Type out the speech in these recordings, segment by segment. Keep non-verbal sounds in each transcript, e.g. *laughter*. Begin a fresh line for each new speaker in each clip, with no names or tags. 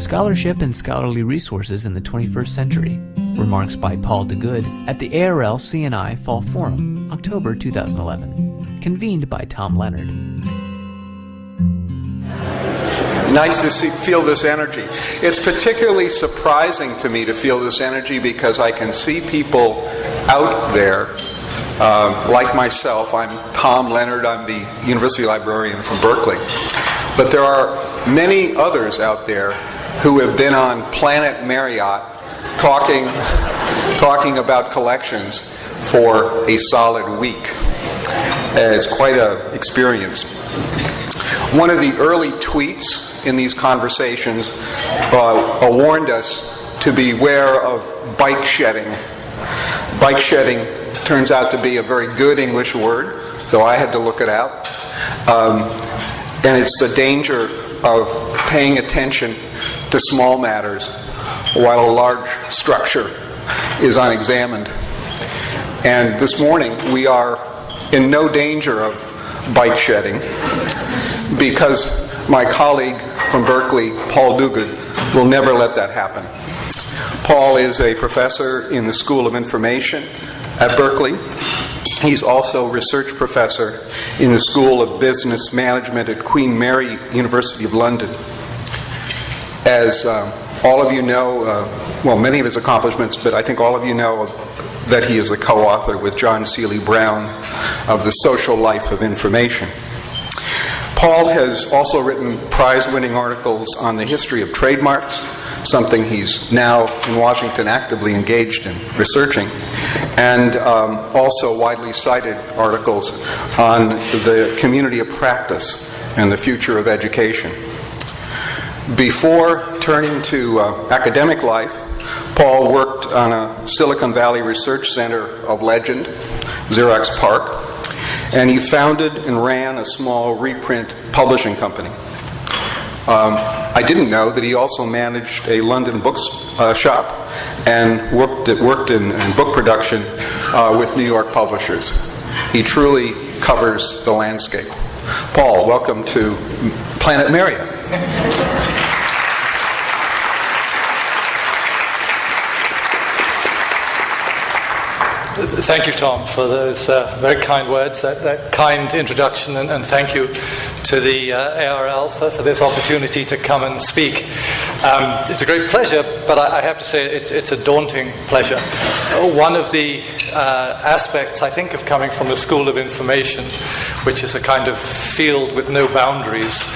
Scholarship and Scholarly Resources in the 21st Century. Remarks by Paul Duguid at the ARL CNI Fall Forum, October 2011. Convened by Tom Leonard.
Nice to see, feel this energy. It's particularly surprising to me to feel this energy because I can see people out there uh, like myself. I'm Tom Leonard, I'm the university librarian from Berkeley. But there are many others out there who have been on Planet Marriott talking, talking about collections for a solid week. Uh, it's quite an experience. One of the early tweets in these conversations uh, warned us to beware of bike shedding. Bike shedding turns out to be a very good English word, though I had to look it out. Um, and it's the danger of paying attention to small matters while a large structure is unexamined. And this morning we are in no danger of bike shedding because my colleague from Berkeley, Paul Duguid, will never let that happen. Paul is a professor in the School of Information at Berkeley. He's also a research professor in the School of Business Management at Queen Mary University of London. As um, all of you know, uh, well, many of his accomplishments, but I think all of you know that he is the co author with John Seely Brown of The Social Life of Information. Paul has also written prize winning articles on the history of trademarks, something he's now in Washington actively engaged in researching, and um, also widely cited articles on the community of practice and the future of education. Before turning to uh, academic life, Paul worked on a Silicon Valley Research Center of legend, Xerox PARC, and he founded and ran a small reprint publishing company. Um, I didn't know that he also managed a London books uh, shop and worked, at, worked in, in, book production uh, with New York publishers. He truly covers the landscape. Paul, welcome to Planet Marriott.
Thank you, Tom, for those uh, very kind words, that, that kind introduction, and, and, thank you to the uh, ARL for, for, this opportunity to come and speak. Um, it's a great pleasure, but I, I have to say it, it's a daunting pleasure. One of the uh, aspects, I think, of coming from the School of Information, which is a kind of field with no boundaries,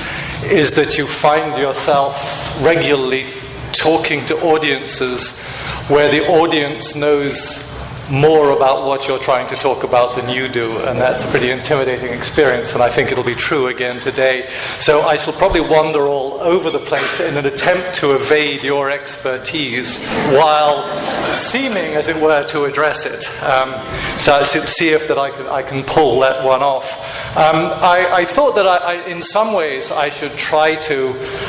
is that you find yourself regularly talking to audiences where the audience knows more about what you're trying to talk about than you do, and that's a pretty intimidating experience, and I think it'll be true again today. So I shall probably wander all over the place in an attempt to evade your expertise while seeming, as it were, to address it. Um, so I should see if that I can, I can pull that one off. Um, I, I, thought that I, I, in some ways I should try to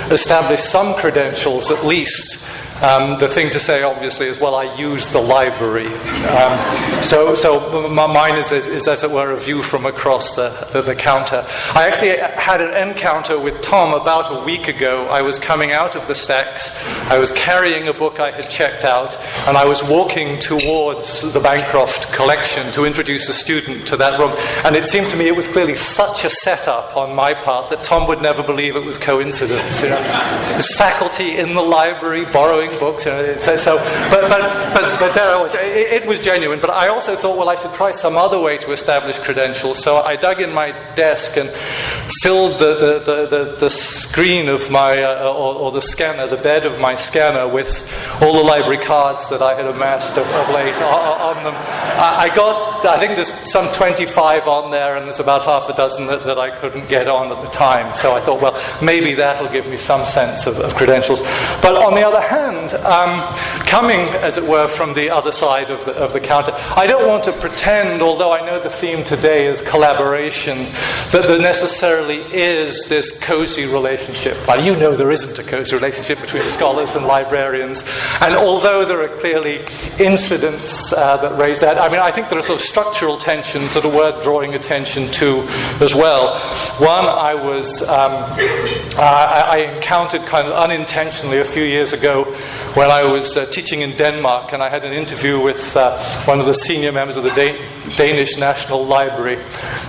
establish some credentials at least um, the thing to say, obviously, is well, I use the library. Um, so, so mine is, is, as it were, a view from across the, the, the, counter. I actually had an encounter with Tom about a week ago. I was coming out of the stacks, I was carrying a book I had checked out, and I was walking towards the Bancroft collection to introduce a student to that room. And it seemed to me it was clearly such a setup on my part that Tom would never believe it was coincidence. You know? Faculty in the library borrowing books. You know, so, so, but, but, but, but there I was. It, it, was genuine. But I also thought, well, I should try some other way to establish credentials. So I dug in my desk and filled the, the, the, the, the screen of my, uh, or, or, the scanner, the bed of my scanner with all the library cards that I had amassed of, of late on, on them. I, I, got, I think there's some 25 on there, and there's about half a dozen that, that I couldn't get on at the time. So I thought, well, maybe that'll give me some sense of, of credentials. But on the other hand, and um, coming, as it were, from the other side of the, of the counter, I don't want to pretend, although I know the theme today is collaboration, that there necessarily is this cozy relationship. Well, you know there isn't a cozy relationship between scholars and librarians. And although there are clearly incidents uh, that raise that, I mean, I think there are sort of structural tensions that are worth drawing attention to as well. One, I was um, I, I, encountered kind of unintentionally a few years ago when I was uh, teaching in Denmark, and I had an interview with uh, one of the senior members of the Dan- Danish National Library,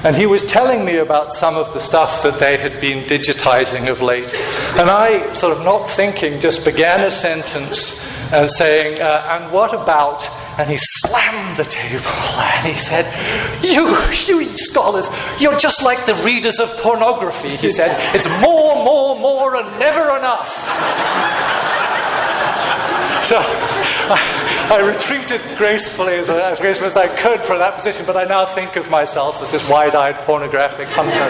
and he was telling me about some of the stuff that they had been digitizing of late, and I sort of not thinking just began a sentence and saying, uh, and what about and he slammed the table *laughs* and he said, You, you scholars, you're just like the readers of pornography. He said, *laughs* It's more, more, more, and never enough. *laughs* so I, I, retreated gracefully, as, as gracefully as I could from that position, but I now think of myself as this wide eyed pornographic hunter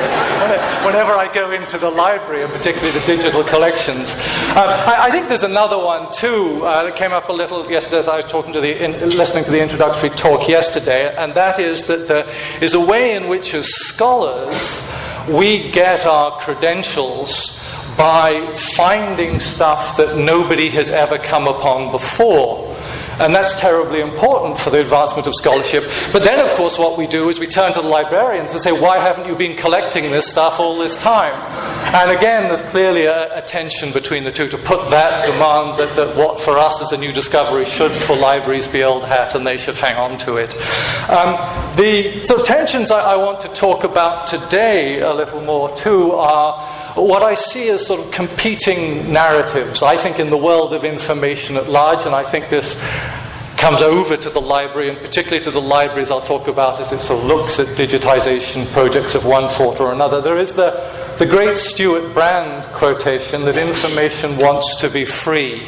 whenever I go into the library, and particularly the digital collections. Um, I, I, think there's another one too uh, that came up a little yesterday as I was talking to the, in, listening to the introductory talk yesterday, and that is that there is a way in which, as scholars, we get our credentials by finding stuff that nobody has ever come upon before. And that's terribly important for the advancement of scholarship. But then, of course, what we do is we turn to the librarians and say, Why haven't you been collecting this stuff all this time? And again, there's clearly a, a tension between the two to put that demand that, that what for us is a new discovery should for libraries be old hat and they should hang on to it. Um, the sort of tensions I, I want to talk about today a little more too are what I see as sort of competing narratives. I think in the world of information at large, and I think this comes over to the library, and particularly to the libraries I'll talk about as it sort of looks at digitization projects of one sort or another. There is the, the great Stewart Brand quotation that information wants to be free.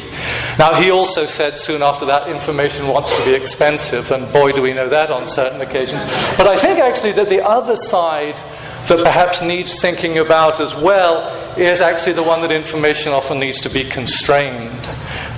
Now, he also said soon after that, information wants to be expensive, and boy, do we know that on certain occasions. But I think actually that the other side that perhaps needs thinking about as well is actually the one that information often needs to be constrained.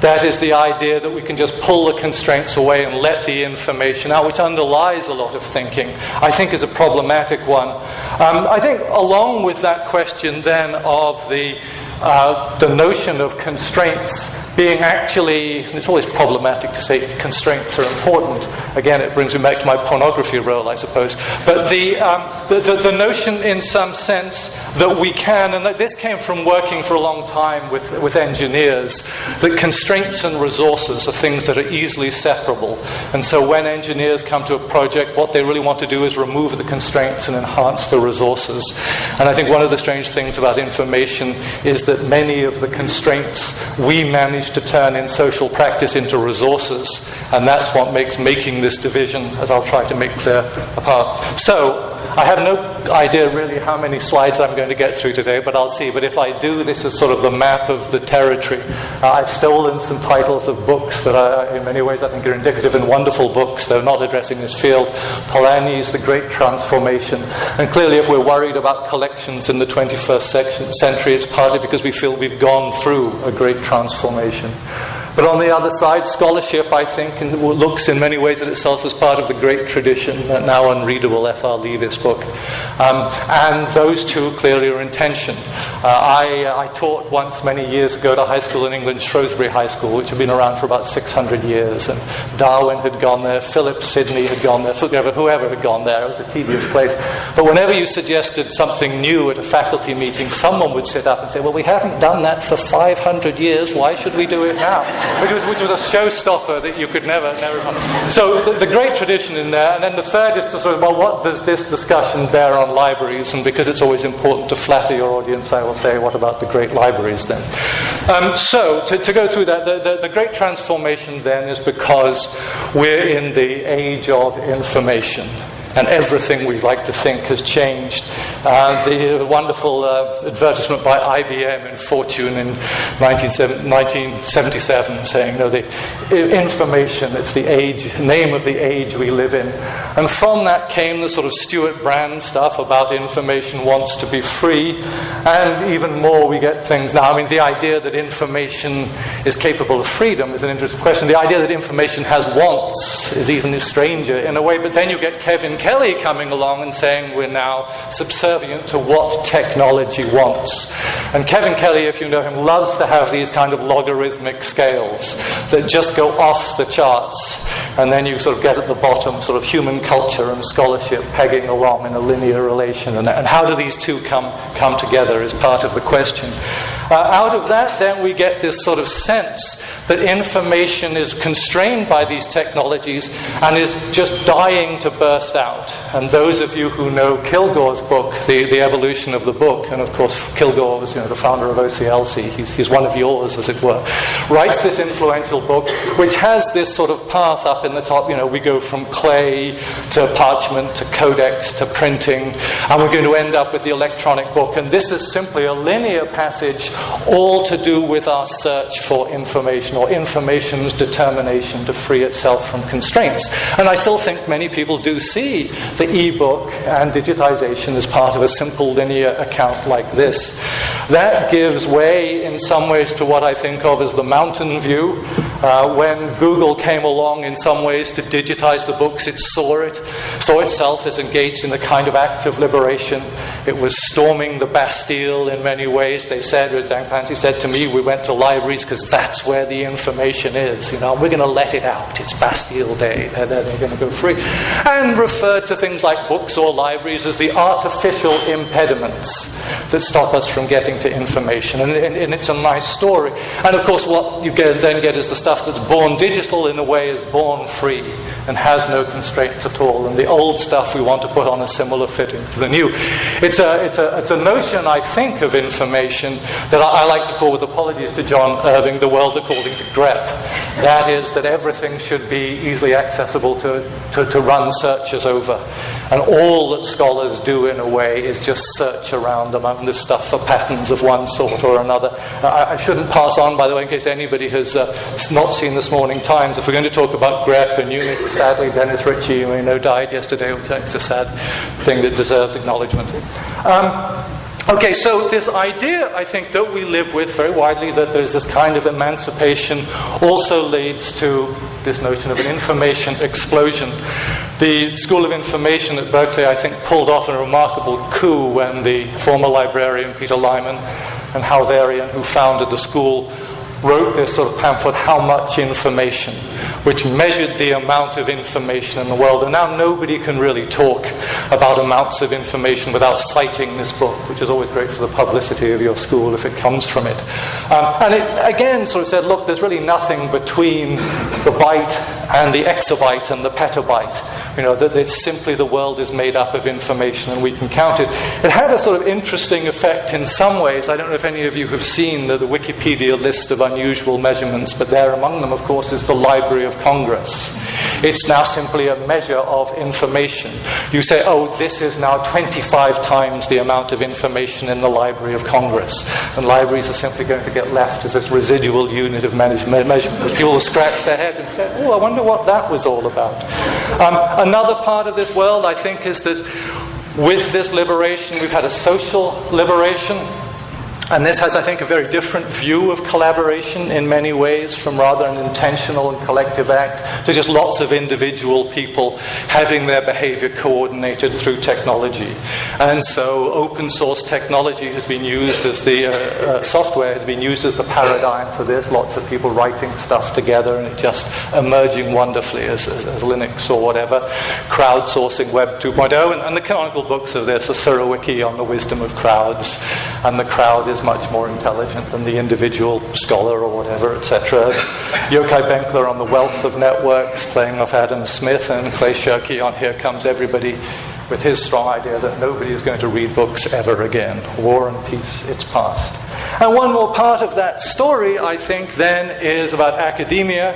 That is the idea that we can just pull the constraints away and let the information out, which underlies a lot of thinking, I think is a problematic one. Um, I think, along with that question then of the, uh, the notion of constraints being actually, it's always problematic to say constraints are important. Again, it brings me back to my pornography role, I suppose. But the, um, the, the, the, notion, in some sense, that we can, and this came from working for a long time with, with engineers, that constraints and resources are things that are easily separable. And so when engineers come to a project, what they really want to do is remove the constraints and enhance the resources. And I think one of the strange things about information is that many of the constraints we manage managed to turn in social practice into resources, and that's what makes making this division, as I'll try to make clear, apart. So, I have no idea really how many slides I'm going to get through today, but I'll see. But if I do, this is sort of the map of the territory. Uh, I've stolen some titles of books that, are, in many ways, I think are indicative and wonderful books, though not addressing this field. Polanyi's The Great Transformation. And clearly, if we're worried about collections in the 21st century, it's partly because we feel we've gone through a great transformation. But on the other side, scholarship, I think, looks in many ways at itself as part of the great tradition, that now unreadable F.R. Leavis book. Um, and those two clearly are in tension. Uh, I, uh, I, taught once many years ago at a high school in England, Shrewsbury High School, which had been around for about 600 years. And Darwin had gone there, Philip Sidney had gone there, whoever, whoever had gone there. It was a tedious place. But whenever you suggested something new at a faculty meeting, someone would sit up and say, Well, we haven't done that for 500 years. Why should we do it now? Which was, which was a showstopper that you could never, never find. So the, the, great tradition in there, and then the third is to sort of, well, what does this discussion bear on libraries? And because it's always important to flatter your audience, I will say, what about the great libraries then? Um, so to, to, go through that, the, the, the great transformation then is because we're in the age of information and everything we like to think has changed. Uh, the wonderful uh, advertisement by IBM in Fortune in 1977 saying, no, the information, it's the age, name of the age we live in. And from that came the sort of Stewart Brand stuff about information wants to be free, and even more we get things now. I mean, the idea that information is capable of freedom is an interesting question. The idea that information has wants is even stranger in a way, but then you get Kevin Kelly coming along and saying we're now subservient to what technology wants. And Kevin Kelly, if you know him, loves to have these kind of logarithmic scales that just go off the charts. And then you sort of get at the bottom sort of human culture and scholarship pegging along in a linear relation. And, and how do these two come, come together is part of the question. Uh, out of that, then we get this sort of sense that information is constrained by these technologies and is just dying to burst out. And those of you who know Kilgour's book, The, the Evolution of the Book, and of course Kilgour was you know, the founder of OCLC, he's, he's one of yours, as it were, writes this influential book which has this sort of path up in the top. You know, we go from clay to parchment to codex to printing, and we're going to end up with the electronic book. And this is simply a linear passage, all to do with our search for information or information's determination to free itself from constraints. And I still think many people do see the e-book and digitization as part of a simple linear account like this. That gives way in some ways to what I think of as the mountain view. Uh, when Google came along in some ways to digitize the books, it saw it, saw itself as engaged in a kind of act of liberation. It was storming the Bastille in many ways. They said, as Dan Clancy said to me, we went to libraries because that's where the information is. You know, we're going to let it out. It's Bastille Day. They're, they're going to go free. And referred to things like books or libraries as the artificial impediments that stop us from getting to information. And, and, and it's a nice story. And of course, what you get, then get is the stuff that's born digital in a way is born free and has no constraints at all. And the old stuff we want to put on a similar fitting to the new. It's a, it's a, it's a notion, I think, of information that I, I like to call, with apologies to John Irving, the world according to grep. That is, that everything should be easily accessible to, to, to run searches over. And all that scholars do, in a way, is just search around among this stuff for patterns of one sort or another. I, I shouldn't pass on, by the way, in case anybody has uh, not seen this morning Times. If we're going to talk about grep and Unix, sadly, Dennis Ritchie, you may know, died yesterday, which is a sad thing that deserves acknowledgement. Um, Okay, so this idea, I think, that we live with very widely, that there's this kind of emancipation, also leads to this notion of an information explosion. The School of Information at Berkeley, I think, pulled off a remarkable coup when the former librarian Peter Lyman and Hal Varian, who founded the school, wrote this sort of pamphlet, How Much Information, which measured the amount of information in the world. And now nobody can really talk about amounts of information without citing this book, which is always great for the publicity of your school if it comes from it. Um, and it again sort of said, look, there's really nothing between the byte and the exabyte and the petabyte. You know, that it's simply the world is made up of information and we can count it. It had a sort of interesting effect in some ways. I don't know if any of you have seen the, the Wikipedia list of unusual measurements, but there among them, of course, is the Library of Congress. It's now simply a measure of information. You say, oh, this is now 25 times the amount of information in the Library of Congress. And libraries are simply going to get left as this residual unit of management measurement. People will scratch their head and say, oh, I wonder what that was all about. Um, another part of this world, I think, is that with this liberation, we've had a social liberation. And this has, I think, a very different view of collaboration in many ways, from rather an intentional and collective act to just lots of individual people having their behavior coordinated through technology. And so, open source technology has been used as the uh, uh, software has been used as the paradigm for this. Lots of people writing stuff together and it just emerging wonderfully as, as, as Linux or whatever. Crowdsourcing Web 2.0, and, and the canonical books of this, the Surowiecki on the wisdom of crowds, and the crowd is much more intelligent than the individual scholar or whatever, etc. Yochai Benkler on the wealth of networks, playing off Adam Smith, and Clay Shirky on Here Comes Everybody, with his strong idea that nobody is going to read books ever again. War and peace, it's past. And one more part of that story, I think, then is about academia,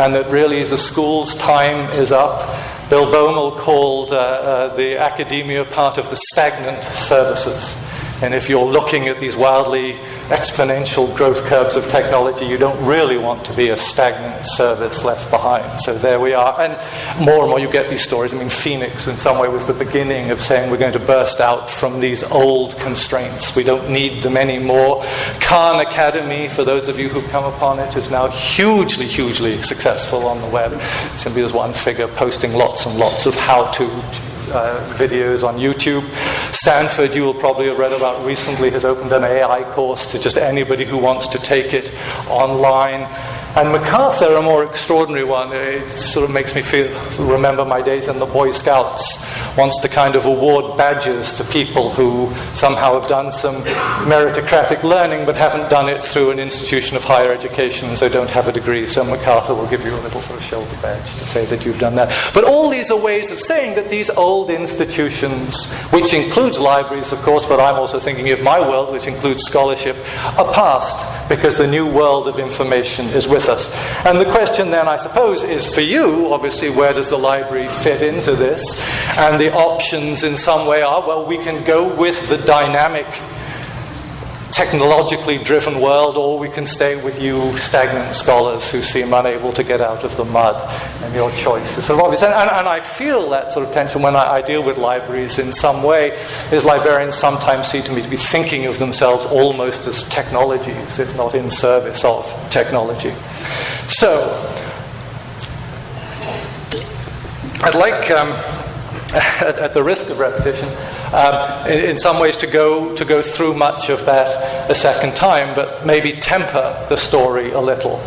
and that really the school's time is up. Bill Baumol called uh, uh, the academia part of the stagnant services. And if you're looking at these wildly exponential growth curves of technology, you don't really want to be a stagnant service left behind. So there we are. And more and more you get these stories. I mean, Phoenix, in some way, was the beginning of saying we're going to burst out from these old constraints. We don't need them anymore. Khan Academy, for those of you who've come upon it, is now hugely, hugely successful on the web. Simply as one figure posting lots and lots of how to uh, videos on YouTube. Stanford, you will probably have read about recently, has opened an AI course to just anybody who wants to take it online. And MacArthur, a more extraordinary one, it sort of makes me feel remember my days in the Boy Scouts. Wants to kind of award badges to people who somehow have done some meritocratic learning but haven't done it through an institution of higher education and so don't have a degree. So MacArthur will give you a little sort of shoulder badge to say that you've done that. But all these are ways of saying that these old institutions, which includes libraries, of course, but I'm also thinking of my world, which includes scholarship, are past because the new world of information is with us. And the question then, I suppose, is for you, obviously, where does the library fit into this? And the options in some way are well, we can go with the dynamic technologically driven world, or we can stay with you stagnant scholars who seem unable to get out of the mud. And your choice is sort of obvious. And, and, and I feel that sort of tension when I, I, deal with libraries in some way, is librarians sometimes seem to me to be thinking of themselves almost as technologies, if not in service of technology. So, I'd like, um, at, at the risk of repetition, um, in, in, some ways to go, to go through much of that a second time, but maybe temper the story a little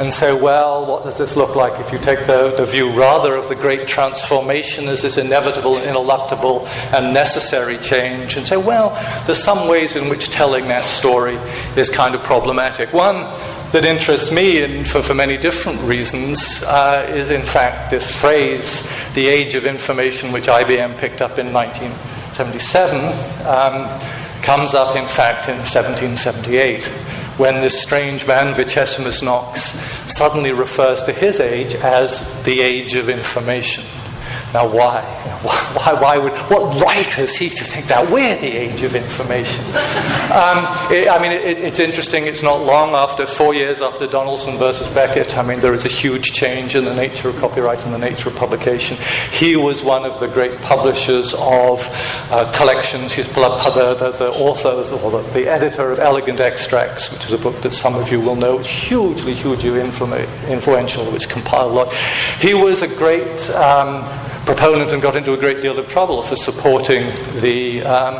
and say, well, what does this look like if you take the, the view rather of the great transformation as this inevitable, ineluctable, and necessary change, and say, well, there's some ways in which telling that story is kind of problematic. One that interests me, and for, for many different reasons, uh, is in fact this phrase, the age of information, which IBM picked up in 1977, um, comes up, in fact, in 1778, when this strange man, Vicesimus Knox, suddenly refers to his age as the age of information. Now, *laughs* why? Why, why would, what right has he to think that we're the age of information? Um, it, I mean, it, it's interesting, it's not long after, four years after Donaldson versus Beckett, I mean, there is a huge change in the nature of copyright and the nature of publication. He was one of the great publishers of uh, collections. He's the, the, the author, or the, the, editor of Elegant Extracts, which is a book that some of you will know, hugely, hugely influential, which compiled a lot. He was a great. Um, proponent and got into a great deal of trouble for supporting the, um,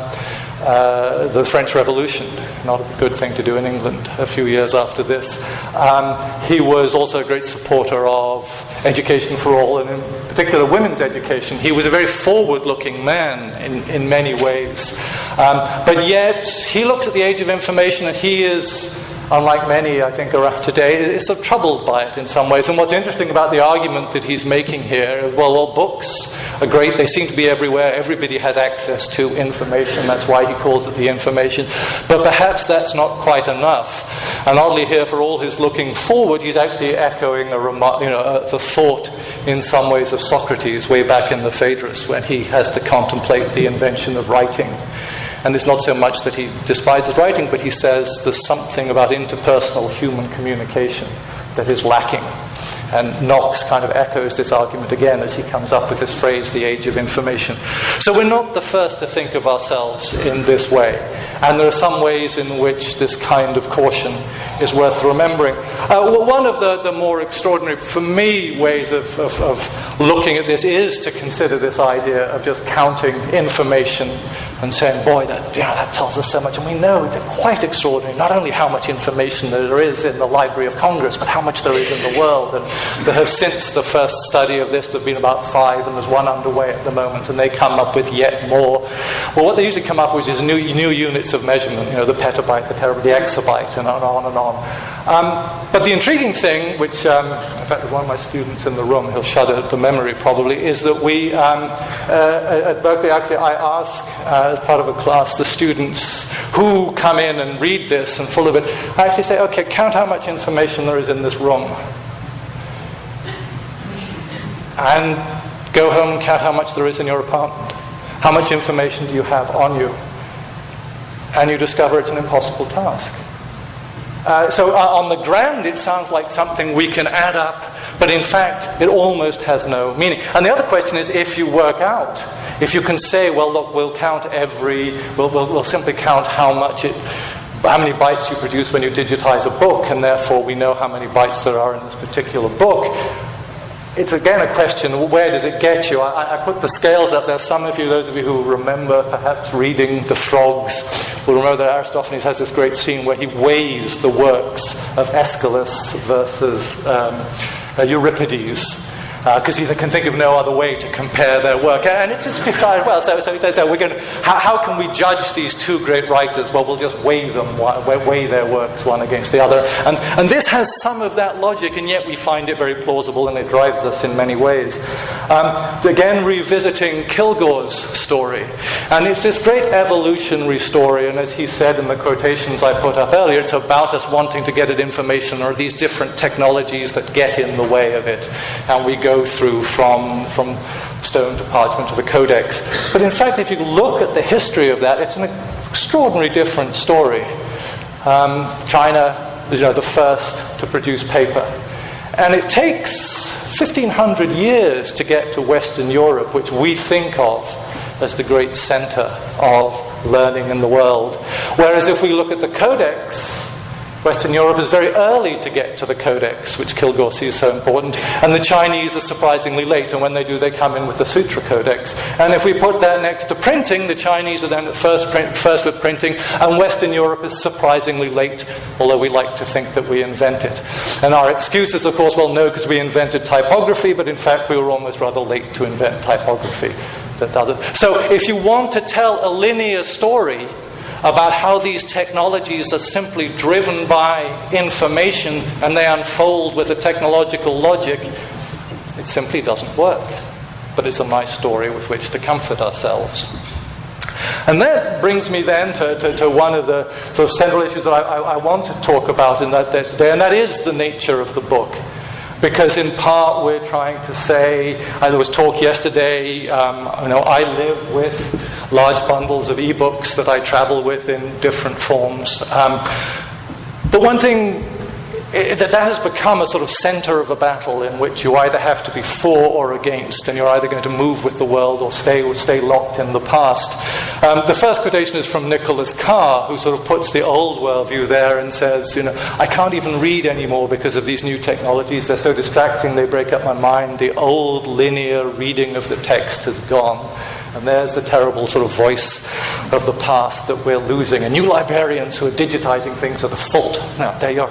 uh, the French Revolution. Not a good thing to do in England a few years after this. Um, he was also a great supporter of education for all, and in particular women's education. He was a very forward looking man in, in many ways. Um, but yet, he looks at the age of information and he is unlike many, I think, around today, is sort of troubled by it in some ways. And what's interesting about the argument that he's making here is well, all books are great, they seem to be everywhere, everybody has access to information, that's why he calls it the information. But perhaps that's not quite enough. And oddly, here, for all his looking forward, he's actually echoing a you know, uh, the thought in some ways of Socrates way back in the Phaedrus when he has to contemplate the invention of writing. And it's not so much that he despises writing, but he says there's something about interpersonal human communication that is lacking. And Knox kind of echoes this argument again as he comes up with this phrase, the age of information. So we're not the first to think of ourselves in this way. And there are some ways in which this kind of caution is worth remembering. Uh, well, one of the, the more extraordinary, for me, ways of, of, of looking at this is to consider this idea of just counting information and saying, boy, that, know, that tells us so much. And we know it's quite extraordinary, not only how much information there is in the Library of Congress, but how much there is in the world. And there have, since the first study of this, there have been about five, and there's one underway at the moment, and they come up with yet more. Well, what they usually come up with is new, new units of measurement, you know, the petabyte, the terabyte, the exabyte, and on and on. Um, but the intriguing thing, which, um, in fact, one of my students in the room, he'll shudder at the memory probably, is that we, um, uh, at Berkeley, actually, I ask, uh, as part of a class, the students who come in and read this and full of it, I actually say, okay, count how much information there is in this room. And go home and count how much there is in your apartment. How much information do you have on you? And you discover it's an impossible task. Uh, so, uh, on the ground, it sounds like something we can add up, but in fact, it almost has no meaning. And the other question is if you work out, if you can say, well, look, we'll count every, we'll, we'll, we'll simply count how much it, how many bytes you produce when you digitize a book, and therefore we know how many bytes there are in this particular book. It's again a question where does it get you? I, I, put the scales up there. Some of you, those of you who remember perhaps reading The Frogs, will remember that Aristophanes has this great scene where he weighs the works of Aeschylus versus um, uh, Euripides because uh, he can think of no other way to compare their work. And it's just well. So, so, so, we're going how, how, can we judge these two great writers? Well, we'll just weigh them, weigh their works one against the other. And, and this has some of that logic, and yet we find it very plausible, and it drives us in many ways. Um, again, revisiting Kilgour's story, and it's this great evolutionary story. And as he said in the quotations I put up earlier, it's about us wanting to get at information or these different technologies that get in the way of it, and we go go through from, from stone to parchment to the codex. But in fact, if you look at the history of that, it's an extraordinarily different story. Um, China is you know, the first to produce paper. And it takes 1500 years to get to Western Europe, which we think of as the great center of learning in the world. Whereas if we look at the Codex, Western Europe is very early to get to the Codex, which Kilgour sees so important, and the Chinese are surprisingly late, and when they do, they come in with the Sutra Codex. And if we put that next to printing, the Chinese are then at first, print, first with printing, and Western Europe is surprisingly late, although we like to think that we invent it. And our excuse is, of course, well, no, because we invented typography, but in fact, we were almost rather late to invent typography. So if you want to tell a linear story, about how these technologies are simply driven by information and they unfold with a technological logic, it simply doesn't work. But it's a nice story with which to comfort ourselves. And that brings me then to, to, to, one of the sort of central issues that I, I, I want to talk about in that day today, and that is the nature of the book. Because in part we're trying to say, there was talk yesterday, um, you know, I live with large bundles of e-books that I travel with in different forms. Um, the one thing it, that that has become a sort of center of a battle in which you either have to be for or against, and you're either going to move with the world or stay or stay locked in the past. Um, the first quotation is from Nicholas Carr, who sort of puts the old worldview there and says, you know, I can't even read anymore because of these new technologies. They're so distracting, they break up my mind. The old linear reading of the text has gone. And there's the terrible sort of voice of the past that we're losing. And new librarians who are digitizing things are the fault. Now, there you are.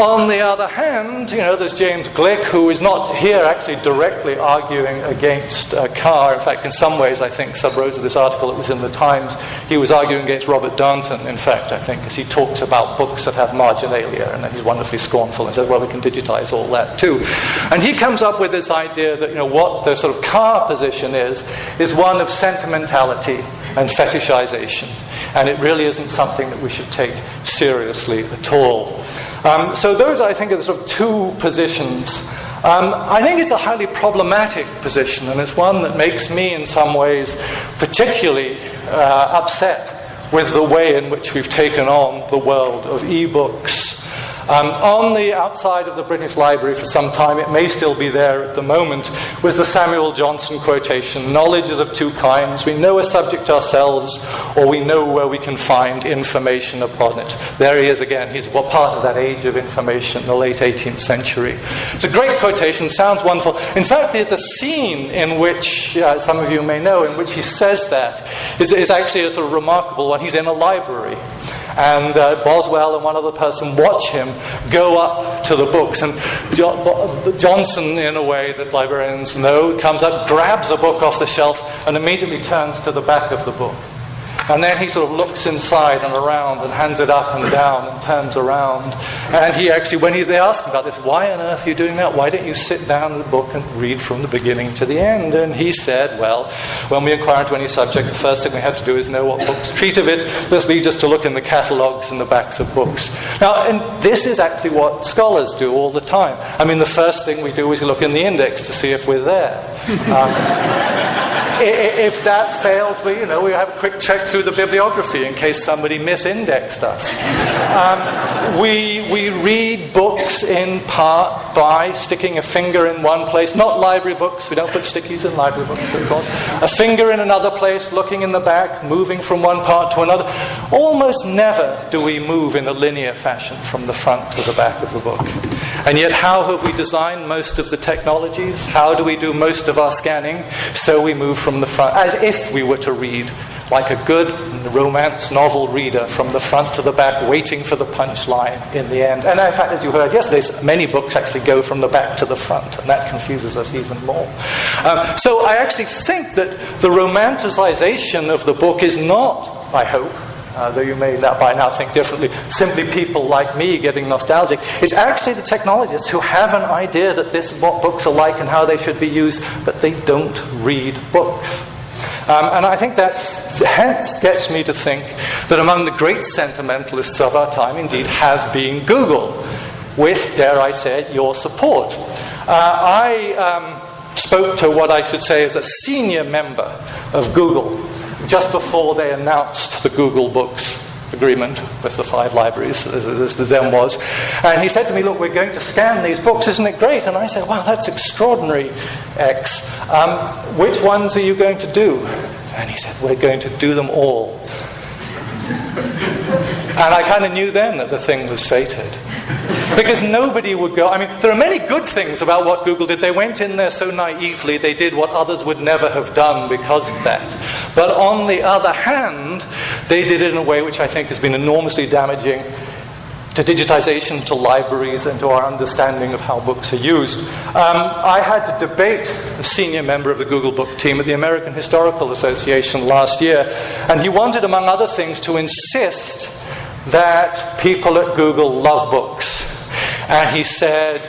On the other hand, you know, there's James Gleick, who is not here actually directly arguing against uh, Carr. In fact, in some ways, I think, sub rosa this article, that was in the Times, he was arguing against Robert Darnton, in fact, I think, because he talks about books that have marginalia, and he's wonderfully scornful and says, well, we can digitize all that too. And he comes up with this idea that, you know, what the sort of Carr position is, is one of sentimentality and fetishization. And it really isn't something that we should take seriously at all. Um, so, those, I think, are the sort of two positions. Um, I think it's a highly problematic position, and it's one that makes me, in some ways, particularly uh, upset with the way in which we've taken on the world of e books um, on the outside of the British Library for some time, it may still be there at the moment, was the Samuel Johnson quotation Knowledge is of two kinds. We know a subject ourselves, or we know where we can find information upon it. There he is again. He's what part of that age of information, the late 18th century. It's a great quotation, sounds wonderful. In fact, the, the scene in which, uh, some of you may know, in which he says that is, is actually a sort of remarkable one. He's in a library and uh, Boswell and one other person watch him go up to the books. And jo- Johnson, in a way that librarians know, comes up, grabs a book off the shelf, and immediately turns to the back of the book. And then he sort of looks inside and around and hands it up and down and turns around. And he actually, when he, they ask him about this, why on earth are you doing that? Why don't you sit down in the book and read from the beginning to the end? And he said, well, when we inquire into any subject, the first thing we have to do is know what books treat of it. This leads us to look in the catalogues and the backs of books. Now, and this is actually what scholars do all the time. I mean, the first thing we do is look in the index to see if we're there. *laughs* Um, if that fails, we, you know, we have a quick check through the bibliography in case somebody misindexed us. Um, we, we read books in part by sticking a finger in one place, not library books, we don't put stickies in library books, of course. A finger in another place, looking in the back, moving from one part to another. Almost never do we move in a linear fashion from the front to the back of the book. And yet, how have we designed most of the technologies? How do we do most of our scanning? So we move from the front, as if we were to read like a good romance novel reader from the front to the back, waiting for the punchline in the end. And in fact, as you heard yesterday, many books actually go from the back to the front, and that confuses us even more. Um, so I actually think that the romanticization of the book is not, I hope, uh, though you may by now think differently, simply people like me getting nostalgic. It's actually the technologists who have an idea that this what books are like and how they should be used, but they don't read books. Um, and I think that hence gets me to think that among the great sentimentalists of our time, indeed, has been Google, with, dare I say your support. Uh, I um, spoke to what I should say is a senior member of Google just before they announced the Google Books agreement with the five libraries, as, the then was. And he said to me, Look, we're going to scan these books, isn't it great? And I said, Wow, that's extraordinary, X. Um, which ones are you going to do? And he said, We're going to do them all. and I kind of knew then that the thing was fated. Because nobody would go. I mean, there are many good things about what Google did. They went in there so naively, they did what others would never have done because of that. But on the other hand, they did it in a way which I think has been enormously damaging to digitization, to libraries, and to our understanding of how books are used. Um, I had to debate a senior member of the Google Book team at the American Historical Association last year, and he wanted, among other things, to insist that people at Google love books. And he said,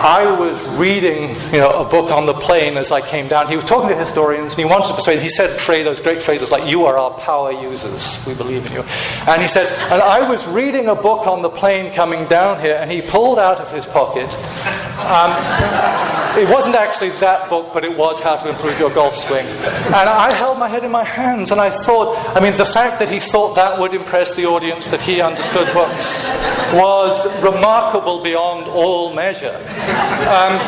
I was reading you know, a book on the plane as I came down. He was talking to historians and he wanted to persuade, he said those great phrases like, You are our power users, we believe in you. And he said, And I was reading a book on the plane coming down here, and he pulled out of his pocket. Um, it wasn't actually that book, but it was How to Improve Your Golf Swing. And I held my head in my hands and I thought, I mean, the fact that he thought that would impress the audience, that he understood books, was remarkable beyond all measure. Um,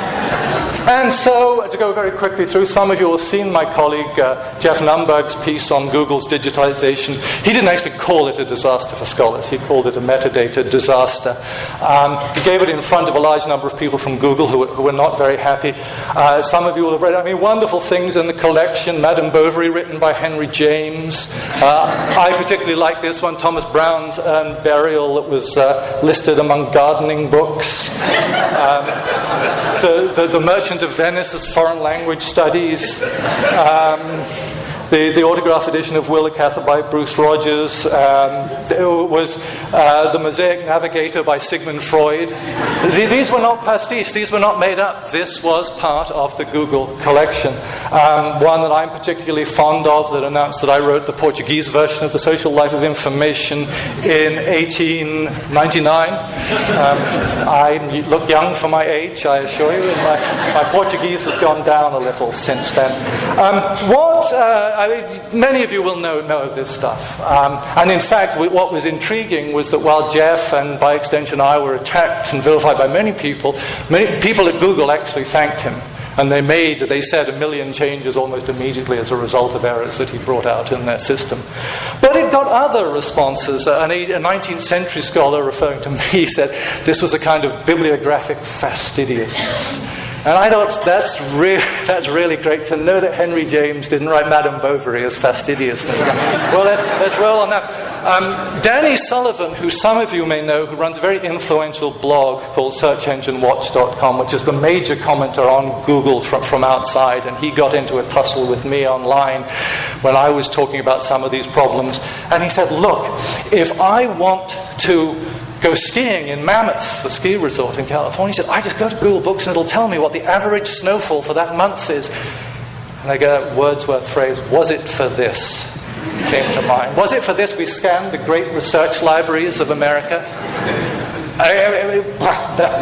and so, to go very quickly through, some of you will have seen my colleague uh, Geoff Nunberg's piece on Google's digitalization. He didn't actually call it a disaster for scholars, he called it a metadata disaster. Um, he gave it in front of a large number of people from Google who, who were not very happy. Uh, some of you will have read, I mean, wonderful things in the collection Madame Bovary, written by Henry James. Uh, I particularly like this one, Thomas Browne's Urn Burial, that was uh, listed among gardening books. Um, the, the, the, Merchant of Venice as foreign language studies. Um, the, the autograph edition of Willa Cather by Bruce Rogers. Um, was uh, The Mosaic Navigator by Sigmund Freud. These were not pastiche, these were not made up. This was part of the Google collection. Um, one that I'm particularly fond of that announced that I wrote the Portuguese version of The Social Life of Information in 1899. Um, I look young for my age, I assure you, my, my Portuguese has gone down a little since then. Um, what uh, I mean, many of you will know, know this stuff. Um, and in fact, what was intriguing was that while Geoff and by extension I were attacked and vilified by many people, many people at Google actually thanked him. And they made, they said, a million changes almost immediately as a result of errors that he brought out in their system. But it got other responses. A 19th century scholar referring to me *laughs* said this was a kind of bibliographic fastidiousness. And I thought that's, re- *laughs* that's really great to know that Henry James didn't write Madame Bovary as fastidiousness. well, let, us roll on that. Um, Danny Sullivan, who some of you may know, who runs a very influential blog called SearchEngineWatch.com, which is the major commenter on Google from, from outside, and he got into a tussle with me online when I was talking about some of these problems. And he said, Look, if I want to go skiing in Mammoth, the ski resort in California. He said, I just go to Google Books and it'll tell me what the average snowfall for that month is. And I get that Wordsworth phrase, was it for this? came to mind. Was it for this we scanned the great research libraries of America?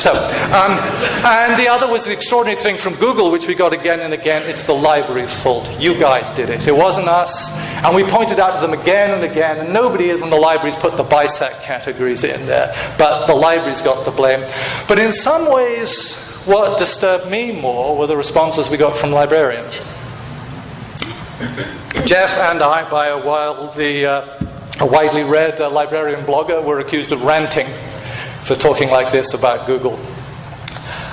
So, um, and the other was the extraordinary thing from Google, which we got again and again. It's the library's fault. You guys did it. It wasn't us. And we pointed out to them again and again, and nobody in the libraries put the BISAC categories in there. But the libraries got the blame. But in some ways, what disturbed me more were the responses we got from librarians. Geoff and I, by a wildly, uh, a widely read uh, librarian blogger, were accused of ranting for talking like this about Google.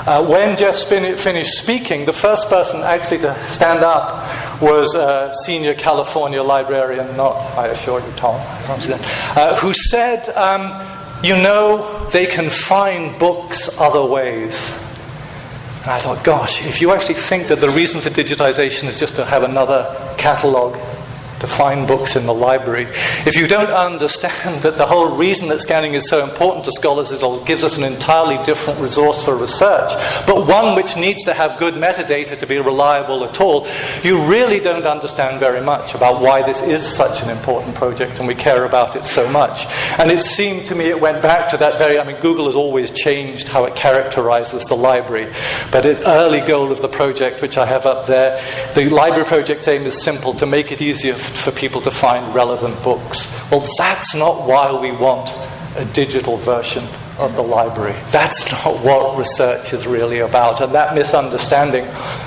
Uh, when Geoff Spin- finished speaking, the first person actually to stand up was a senior California librarian, not, I assure you, Tom, uh, who said, um, You know, they can find books other ways. And I thought, gosh, if you actually think that the reason for digitization is just to have another catalog to find books in the library. If you don't understand that the whole reason that scanning is so important to scholars is it gives us an entirely different resource for research, but one which needs to have good metadata to be reliable at all, you really don't understand very much about why this is such an important project and we care about it so much. And it seemed to me it went back to that very, I mean, Google has always changed how it characterizes the library, but an early goal of the project, which I have up there, the library project's aim is simple to make it easier for people to find relevant books. Well, that's not why we want a digital version of the library. That's not what research is really about, and that misunderstanding.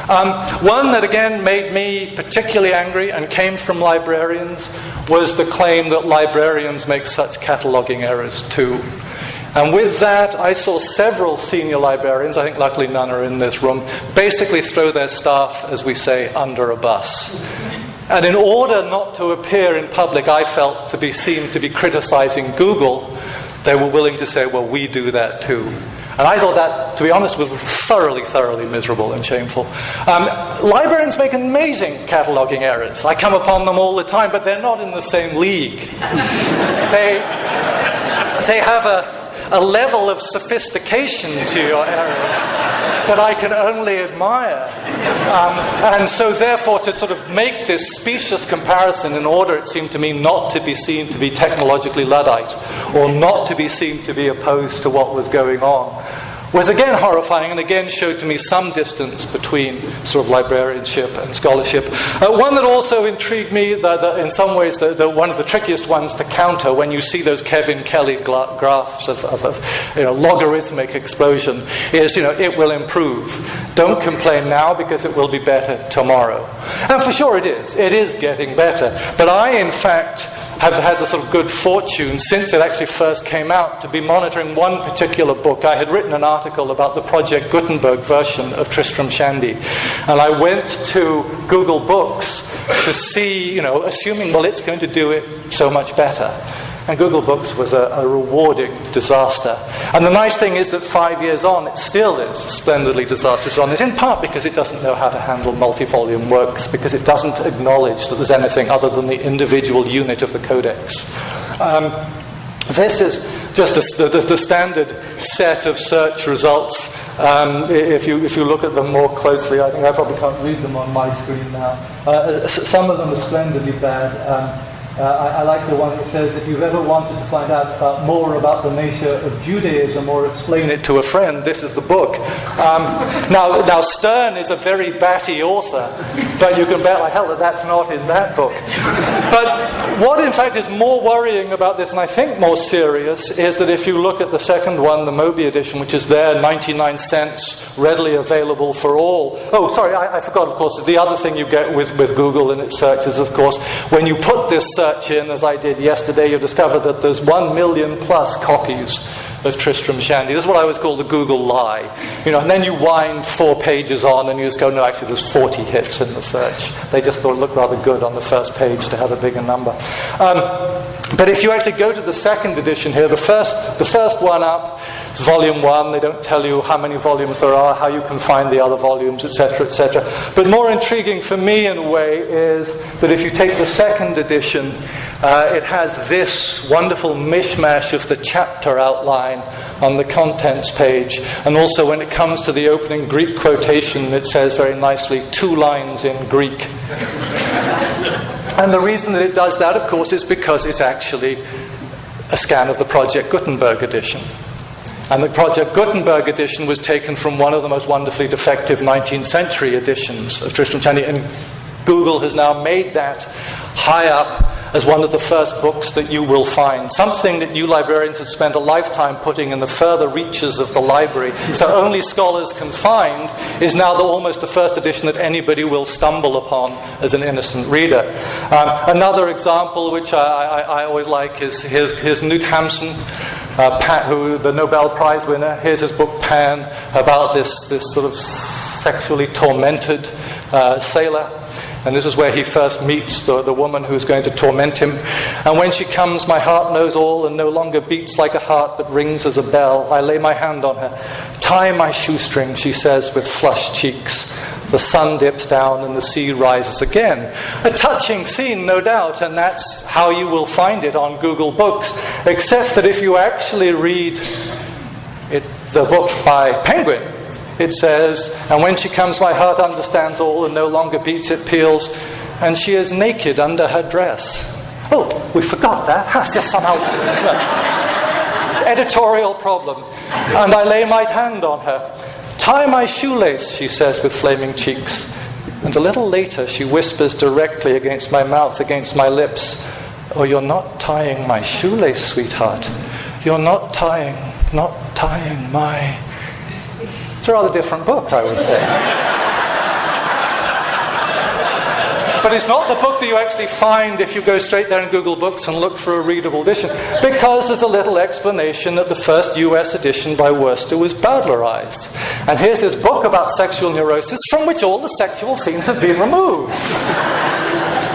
Um, one that again made me particularly angry and came from librarians was the claim that librarians make such cataloging errors too. And with that, I saw several senior librarians, I think luckily none are in this room, basically throw their staff, as we say, under a bus. And in order not to appear in public, I felt to be seen to be criticizing Google, they were willing to say, well, we do that too. And I thought that, to be honest, was thoroughly, thoroughly miserable and shameful. Um, librarians make amazing cataloging errors. I come upon them all the time, but they're not in the same league. *laughs* they, they have a, a level of sophistication to your errors that I can only admire. Um, and so, therefore, to sort of make this specious comparison in order, it seemed to me, not to be seen to be technologically Luddite or not to be seen to be opposed to what was going on was again horrifying and again showed to me some distance between sort of librarianship and scholarship. Uh, one that also intrigued me, the, the, in some ways, the, one of the trickiest ones to counter when you see those Kevin Kelly gra- graphs of, of, of you know, logarithmic explosion, is you know, it will improve. Don't complain now because it will be better tomorrow. And for sure it is. It is getting better. But I, in fact, have had the sort of good fortune since it actually first came out to be monitoring one particular book. I had written an article about the Project Gutenberg version of Tristram Shandy, and I went to Google Books to see, you know, assuming, well, it's going to do it so much better. And Google Books was a, a, rewarding disaster. And the nice thing is that five years on, it still is splendidly disastrous on this, in part because it doesn't know how to handle multi volume works, because it doesn't acknowledge that there's anything other than the individual unit of the codex. Um, this is just a, the, the, standard set of search results. Um, if, you, if you look at them more closely, I think I probably can't read them on my screen now. Uh, some of them are splendidly bad. Um, Uh, I, I, like the one that says, if you've ever wanted to find out about more about the nature of Judaism or explain it to a friend, this is the book. Um, now, now, Sterne is a very batty author, but you can bet like hell that that's not in that book. But what, in fact, is more worrying about this, and I think more serious, is that if you look at the second one, the Moby edition, which is there, 99 cents, readily available for all. Oh, sorry, I, I forgot, of course, the other thing you get with, with Google in its searches, of course, when you put this uh, search in, as I did yesterday, you'll discover that there's one million plus copies of Tristram Shandy. This is what I always call the Google lie. You know, and then you wind four pages on and you just go, no, actually, there's 40 hits in the search. They just thought it looked rather good on the first page to have a bigger number. Um, but if you actually go to the second edition here, the first, the first one up is volume one. They don't tell you how many volumes there are, how you can find the other volumes, etc., etc. But more intriguing for me, in a way, is that if you take the second edition, uh, it has this wonderful mishmash of the chapter outline on the contents page. And also, when it comes to the opening Greek quotation, it says very nicely, two lines in Greek. and the reason that it does that, of course, is because it's actually a scan of the Project Gutenberg edition. And the Project Gutenberg edition was taken from one of the most wonderfully defective 19th century editions of Tristram Shandy. And Google has now made that high up as one of the first books that you will find. Something that you librarians have spent a lifetime putting in the further reaches of the library, so only scholars can find, is now the, almost the first edition that anybody will stumble upon as an innocent reader. Um, another example, which I, I, I always like, is his, here's Knut Hamsun uh, Pan, who the Nobel Prize winner. Here's his book Pan about this, this sort of sexually tormented uh, sailor. And this is where he first meets the, the woman who's going to torment him. And when she comes, my heart knows all and no longer beats like a heart but rings as a bell. I lay my hand on her. Tie my shoestring, she says with flushed cheeks. The sun dips down and the sea rises again. A touching scene, no doubt, and that's how you will find it on Google Books, except that if you actually read it, the book by Penguin, it says, And when she comes, my heart understands all and no longer beats, it peals, and she is naked under her dress. Oh, we forgot that. *laughs* That's just somehow. *laughs* editorial problem. And I lay my hand on her. Tie my shoelace, she says with flaming cheeks. And a little later, she whispers directly against my mouth, against my lips, Oh, you're not tying my shoelace, sweetheart. You're not tying, not tying my. It's a rather different book, I would say. But it's not the book that you actually find if you go straight there in Google Books and look for a readable edition, because there's a little explanation that the first US edition by Worster was Bowdlerized. And here's this book about sexual neurosis from which all the sexual scenes have been removed.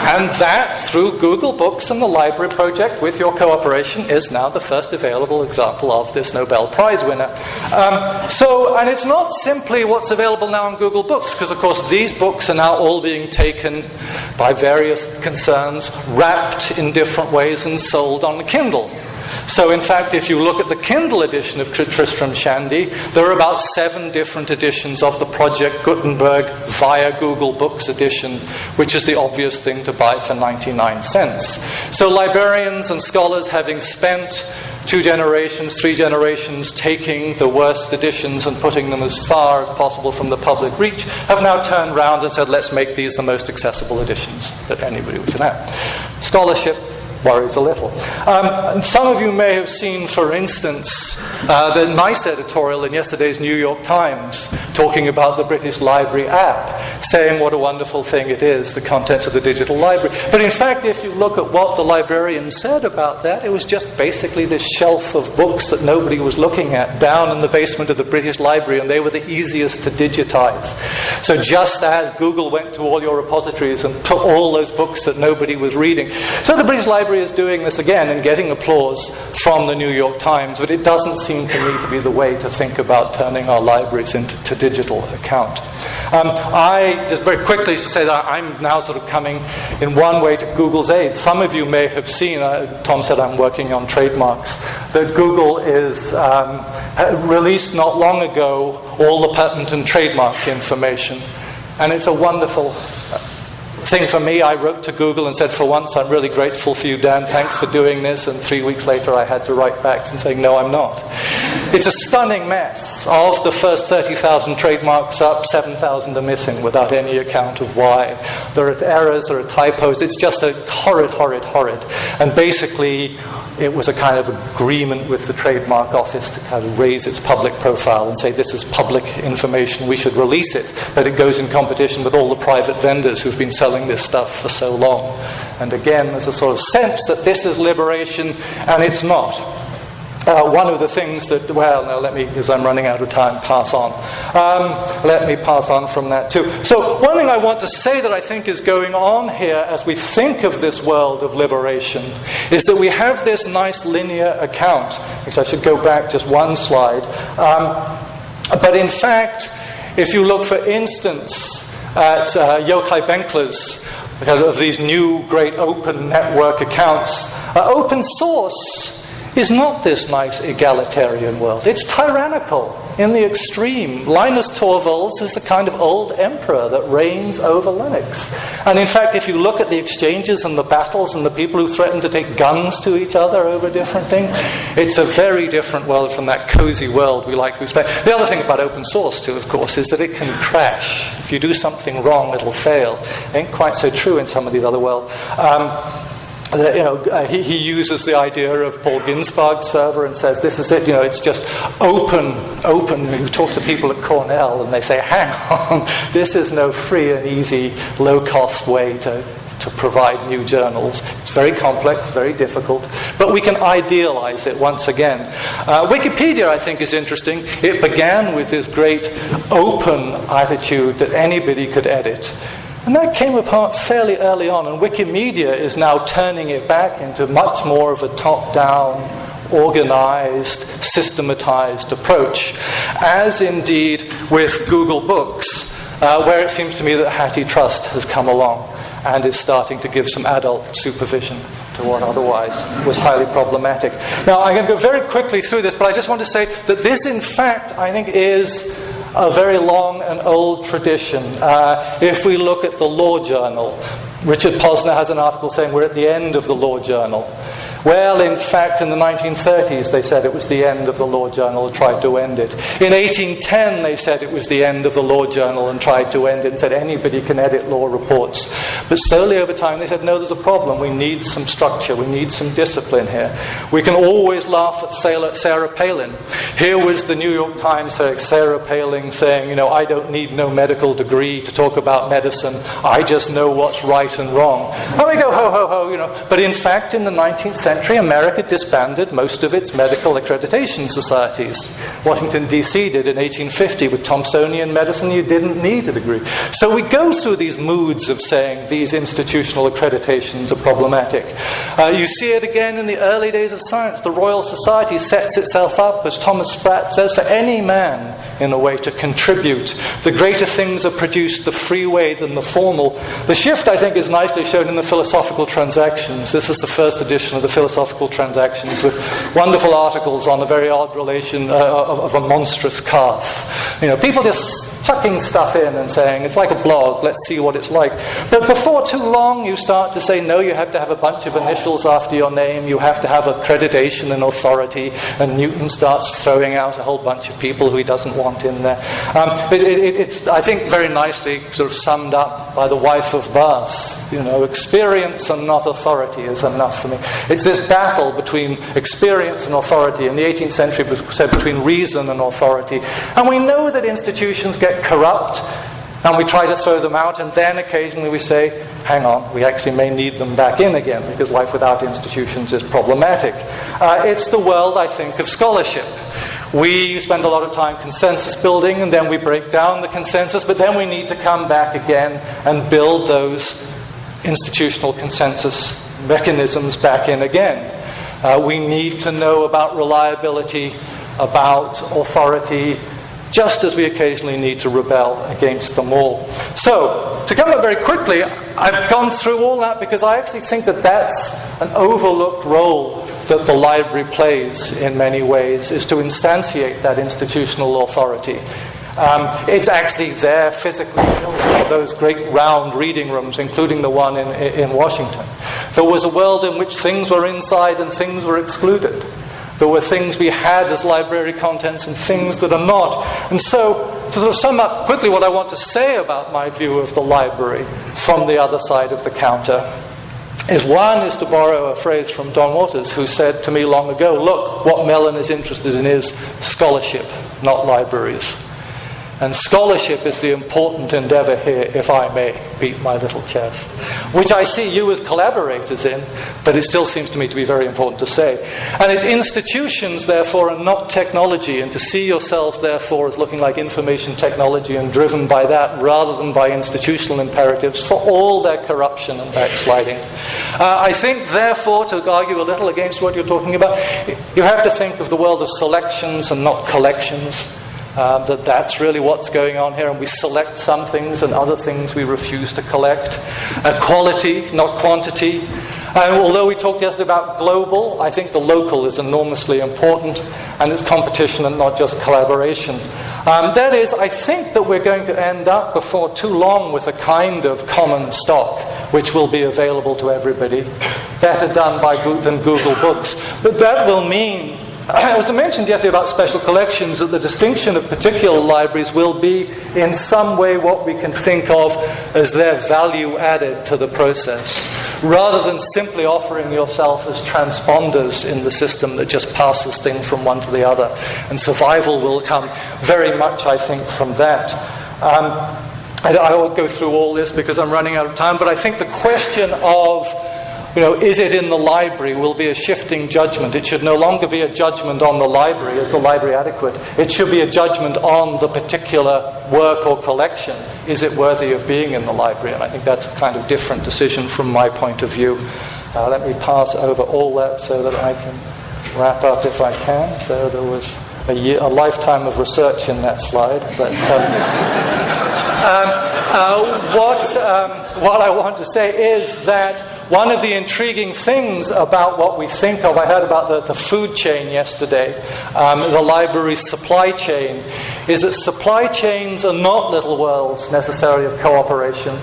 And that, through Google Books and the Library Project, with your cooperation, is now the first available example of this Nobel Prize winner. Um, so, and it's not simply what's available now on Google Books, because of course these books are now all being taken by various concerns, wrapped in different ways, and sold on Kindle. So, in fact, if you look at the Kindle edition of Tristram Shandy, there are about seven different editions of the Project Gutenberg via Google Books edition, which is the obvious thing to buy for 99 cents. So, librarians and scholars, having spent two generations, three generations taking the worst editions and putting them as far as possible from the public reach, have now turned round and said, let's make these the most accessible editions that anybody would have. Scholarship worries a little. Um, some of you may have seen, for instance, uh, the nice editorial in yesterday's New York Times talking about the British Library app, saying what a wonderful thing it is, the contents of the digital library. But in fact, if you look at what the librarian said about that, it was just basically this shelf of books that nobody was looking at down in the basement of the British Library, and they were the easiest to digitize. So just as Google went to all your repositories and put all those books that nobody was reading, so the British Library Is doing this again and getting applause from the New York Times, but it doesn't seem to me to be the way to think about turning our libraries into digital account. Um, I just very quickly to say that I'm now sort of coming in one way to Google's aid. Some of you may have seen, uh, Tom said I'm working on trademarks, that Google is um, released not long ago all the patent and trademark information. And it's a wonderful thing for me, I wrote to Google and said, for once, I'm really grateful for you, Dan. Thanks for doing this. And three weeks later, I had to write back and say, no, I'm not. It's a stunning mess. Of the first 30,000 trademarks up, 7,000 are missing without any account of why. There are errors, there are typos. It's just a horrid, horrid, horrid. And basically, it was a kind of agreement with the trademark office to kind of raise its public profile and say this is public information, we should release it, but it goes in competition with all the private vendors who've been selling this stuff for so long. And again, there's a sort of sense that this is liberation, and it's not. Uh, one of the things that, well, now let me, because I'm running out of time, pass on. Um, let me pass on from that too. So, one thing I want to say that I think is going on here as we think of this world of liberation is that we have this nice linear account, which I should go back just one slide. Um, but in fact, if you look, for instance, at uh, Yochai Benkler's of these new great open network accounts, uh, open source is not this nice egalitarian world. It's tyrannical in the extreme. Linus Torvalds is the kind of old emperor that reigns over Linux. And in fact, if you look at the exchanges and the battles and the people who threaten to take guns to each other over different things, it's a very different world from that cozy world we like to expect. The other thing about open source, too, of course, is that it can crash. If you do something wrong, it'll fail. Ain't quite so true in some of these other worlds. Um, you know, uh, he, he, uses the idea of Paul Ginsparg's server and says, this is it, you know, it's just open, open. You talk to people at Cornell and they say, hang on, *laughs* this is no free and easy, low cost way to to provide new journals. It's very complex, very difficult, but we can idealize it once again. Uh, Wikipedia, I think, is interesting. It began with this great open attitude that anybody could edit. And that came apart fairly early on, and Wikimedia is now turning it back into much more of a top down, organized, systematized approach, as indeed with Google Books, uh, where it seems to me that HathiTrust has come along and is starting to give some adult supervision to what otherwise was highly problematic. Now, I'm going to go very quickly through this, but I just want to say that this, in fact, I think is a very long and old tradition. Uh, if we look at the Law Journal, Richard Posner has an article saying we're at the end of the Law Journal. Well, in fact, in the 1930s, they said it was the end of the Law Journal and tried to end it. In 1810, they said it was the end of the Law Journal and tried to end it and said anybody can edit law reports. But slowly over time, they said, no, there's a problem. We need some structure. We need some discipline here. We can always laugh at Sarah Palin. Here was the New York Times, Sarah Palin saying, you know, I don't need no medical degree to talk about medicine. I just know what's right and wrong. And we go, ho, ho, ho, you know. But in fact, in the 19th century, century, America disbanded most of its medical accreditation societies. Washington, D.C. did in 1850 with Thomsonian medicine, you didn't need a degree. So we go through these moods of saying these institutional accreditations are problematic. Uh, you see it again in the early days of science. The Royal Society sets itself up, as Thomas Sprat says, for any man in a way to contribute. The greater things are produced the free way than the formal. The shift, I think, is nicely shown in the Philosophical Transactions. This is the first edition of the Philosophical Transactions with wonderful articles on the very odd relation uh, of, of, a monstrous calf. You know, people just chucking stuff in and saying, it's like a blog, let's see what it's like. But before too long, you start to say, no, you have to have a bunch of initials after your name, you have to have accreditation and authority, and Newton starts throwing out a whole bunch of people who he doesn't want in there. Um, it, it, it's, I think, very nicely sort of summed up by the wife of Bath. You know, experience and not authority is enough for me. It's this battle between experience and authority. In the 18th century, it was said between reason and authority. And we know that institutions get corrupt and we try to throw them out, and then occasionally we say, hang on, we actually may need them back in again because life without institutions is problematic. Uh, it's the world, I think, of scholarship. We spend a lot of time consensus building, and then we break down the consensus, but then we need to come back again and build those institutional consensus mechanisms back in again. Uh, we need to know about reliability, about authority, just as we occasionally need to rebel against them all. So, to come up very quickly, I've gone through all that because I actually think that that's an overlooked role that the library plays in many ways, is to instantiate that institutional authority. Um, it's actually there physically, those great round reading rooms, including the one in, in Washington. There was a world in which things were inside and things were excluded. There were things we had as library contents and things that are not. And so, to sort of sum up quickly what I want to say about my view of the library from the other side of the counter is one is to borrow a phrase from Don Waters, who said to me long ago, Look, what Mellon is interested in is scholarship, not libraries. And scholarship is the important endeavor here, if I may beat my little chest, which I see you as collaborators in, but it still seems to me to be very important to say. And it's institutions, therefore, and not technology, and to see yourselves, therefore, as looking like information technology and driven by that rather than by institutional imperatives for all their corruption and backsliding. Uh, I think, therefore, to argue a little against what you're talking about, you have to think of the world of selections and not collections. Um, that that's really what's going on here, and we select some things and other things we refuse to collect. Uh, quality, not quantity. And although we talked yesterday about global, I think the local is enormously important, and it's competition and not just collaboration. Um, that is, I think that we're going to end up before too long with a kind of common stock which will be available to everybody, better done by than Google Books. But that will mean *coughs* I was mentioned yesterday about special collections that the distinction of particular libraries will be in some way what we can think of as their value added to the process, rather than simply offering yourself as transponders in the system that just passes things from one to the other. And survival will come very much, I think, from that. Um, I, I won't go through all this because I'm running out of time, but I think the question of you know, is it in the library will be a shifting judgment. It should no longer be a judgment on the library. Is the library adequate? It should be a judgment on the particular work or collection. Is it worthy of being in the library? And I think that's a kind of different decision from my point of view. Uh, let me pass over all that so that I can wrap up if I can. There, there was a, year, a lifetime of research in that slide. But um, *laughs* um, uh, what, um, what I want to say is that one of the intriguing things about what we think of, I heard about the, the food chain yesterday, um, the library's supply chain, is that supply chains are not little worlds necessarily of cooperation.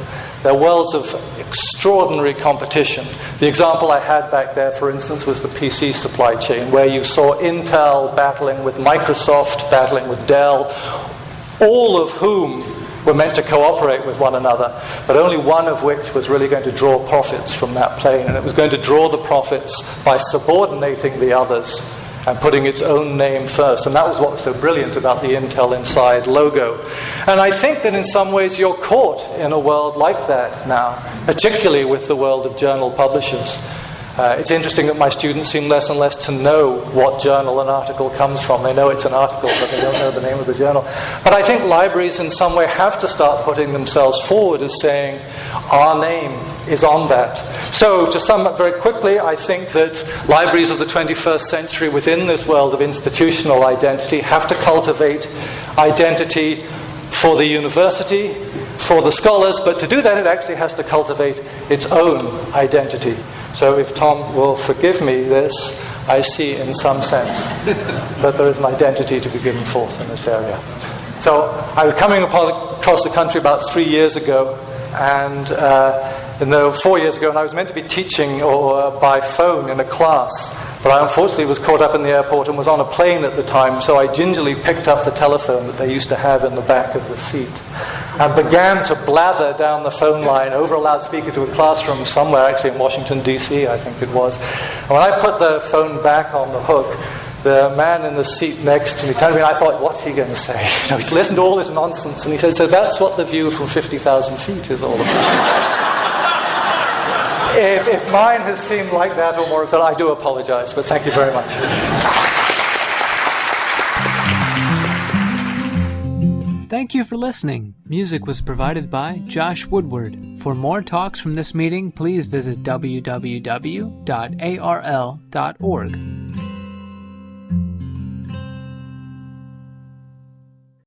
They're worlds of extraordinary competition. The example I had back there, for instance, was the PC supply chain, where you saw Intel battling with Microsoft, battling with Dell, all of whom were meant to cooperate with one another, but only one of which was really going to draw profits from that plane, and it was going to draw the profits by subordinating the others and putting its own name first. And that was what was so brilliant about the Intel Inside logo. And I think that in some ways you're caught in a world like that now, particularly with the world of journal publishers. Uh, it's interesting that my students seem less and less to know what journal an article comes from. They know it's an article, but they don't know the name of the journal. But I think libraries, in some way, have to start putting themselves forward as saying, our name is on that. So, to sum up very quickly, I think that libraries of the 21st century within this world of institutional identity have to cultivate identity for the university, for the scholars, but to do that, it actually has to cultivate its own identity. So if Tom will forgive me this, I see in some sense *laughs* that there is an identity to be given forth in this area. So I was coming across the country about three years ago, and uh, no, four years ago, and I was meant to be teaching or uh, by phone in a class. But I unfortunately was caught up in the airport and was on a plane at the time, so I gingerly picked up the telephone that they used to have in the back of the seat and began to blather down the phone line over a loudspeaker to a classroom somewhere, actually in Washington, D.C., I think it was. And when I put the phone back on the hook, the man in the seat next to me turned to me and I thought, what's he going to say? *laughs* You know, he's listened to all this nonsense and he said, so that's what the view from 50,000 feet is all about. *laughs* if, if mine has seemed like that or more, so I do apologize, but thank you very much.
Thank you for listening. Music was provided by Josh Woodward. For more talks from this meeting, please visit www.arl.org.